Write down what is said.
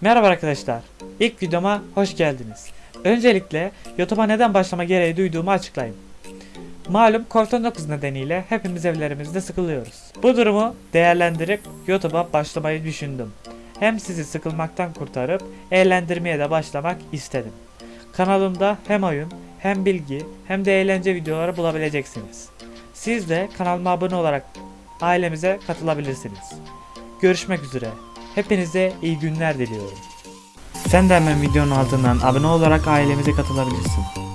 Merhaba arkadaşlar. İlk videoma hoş geldiniz. Öncelikle YouTube'a neden başlama gereği duyduğumu açıklayayım. Malum Covid-19 nedeniyle hepimiz evlerimizde sıkılıyoruz. Bu durumu değerlendirip YouTube'a başlamayı düşündüm. Hem sizi sıkılmaktan kurtarıp eğlendirmeye de başlamak istedim. Kanalımda hem oyun, hem bilgi, hem de eğlence videoları bulabileceksiniz. Siz de kanalıma abone olarak ailemize katılabilirsiniz. Görüşmek üzere. Hepinize iyi günler diliyorum. Sen de hemen videonun altından abone olarak ailemize katılabilirsin.